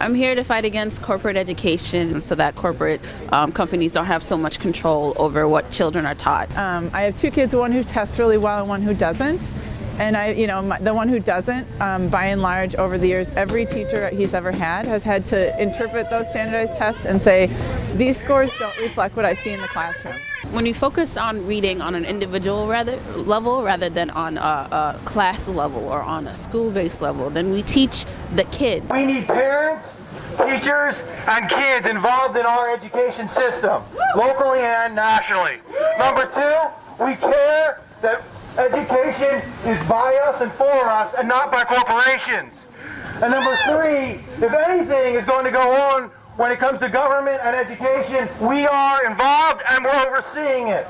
I'm here to fight against corporate education so that corporate um, companies don't have so much control over what children are taught. Um, I have two kids, one who tests really well and one who doesn't. And I, you know, my, the one who doesn't, um, by and large, over the years, every teacher he's ever had has had to interpret those standardized tests and say, these scores don't reflect what I see in the classroom. When we focus on reading on an individual rather, level rather than on a, a class level or on a school-based level, then we teach the kid. We need parents, teachers, and kids involved in our education system, locally and nationally. Number two, we care that education is by us and for us and not by corporations. And number three, if anything is going to go on when it comes to government and education, we are involved and we're overseeing it.